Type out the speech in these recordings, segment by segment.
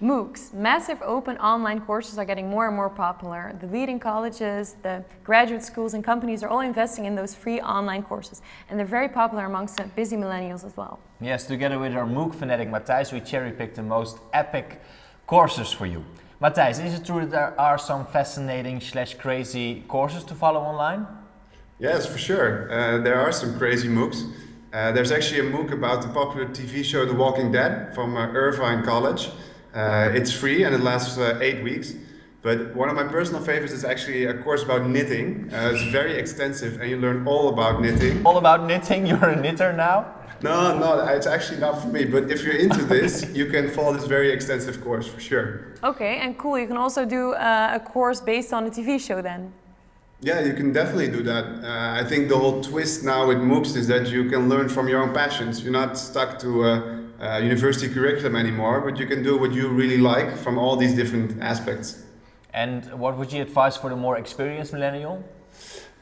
MOOCs, massive open online courses are getting more and more popular. The leading colleges, the graduate schools and companies are all investing in those free online courses. And they're very popular amongst busy millennials as well. Yes, together with our MOOC fanatic Matthijs, we cherry-picked the most epic courses for you. Matthijs, is it true that there are some fascinating slash crazy courses to follow online? Yes, for sure. Uh, there are some crazy MOOCs. Uh, there's actually a MOOC about the popular TV show The Walking Dead from uh, Irvine College. Uh, it's free and it lasts uh, eight weeks. But one of my personal favorites is actually a course about knitting. Uh, it's very extensive and you learn all about knitting. All about knitting? You're a knitter now? No, no, it's actually not for me. But if you're into this, you can follow this very extensive course for sure. Okay, and cool. You can also do uh, a course based on a TV show then. Yeah, you can definitely do that. Uh, I think the whole twist now with MOOCs is that you can learn from your own passions. You're not stuck to a, a university curriculum anymore, but you can do what you really like from all these different aspects. And what would you advise for the more experienced millennial?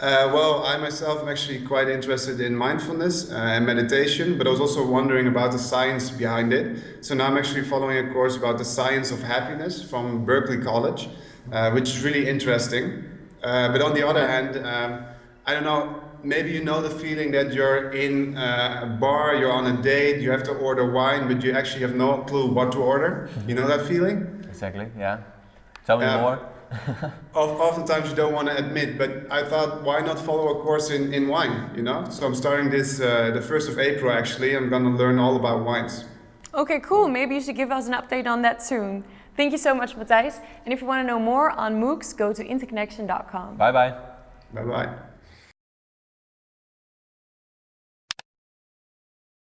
Uh, well, I myself am actually quite interested in mindfulness uh, and meditation, but I was also wondering about the science behind it. So now I'm actually following a course about the science of happiness from Berkeley College, uh, which is really interesting. Uh, but on the other hand, um, I don't know, maybe you know the feeling that you're in uh, a bar, you're on a date, you have to order wine, but you actually have no clue what to order. You know that feeling? Exactly, yeah. Tell me more. oftentimes you don't want to admit, but I thought, why not follow a course in, in wine, you know? So I'm starting this uh, the 1st of April actually. I'm going to learn all about wines. Okay, cool. Maybe you should give us an update on that soon. Thank you so much, Matthijs. And if you want to know more on MOOCs, go to interconnection.com. Bye-bye. Bye-bye.